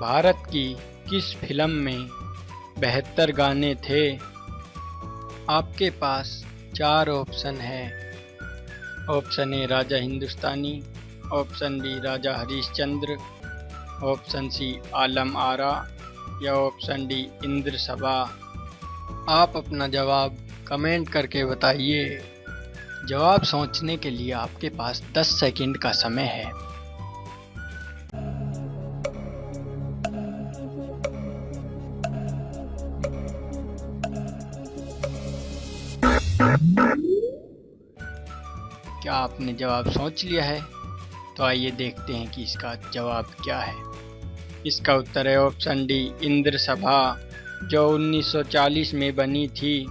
भारत की किस फ़िल्म में बेहतर गाने थे? आपके पास चार ऑप्शन है। Option A, Raja Hindustani, option B, Raja Harishchandra, option C, Alam Ara, या ऑप्शन डी, इंद्र सभा। आप अपना जवाब कमेंट करके बताइए। जवाब सोचने के लिए आपके पास 10 सेकंड का समय है। क्या आपने जवाब सोच लिया है? तो आइए देखते हैं कि इसका जवाब क्या है। इसका उत्तर है ऑप्शन डी इंद्र सभा जो 1940 में बनी थी।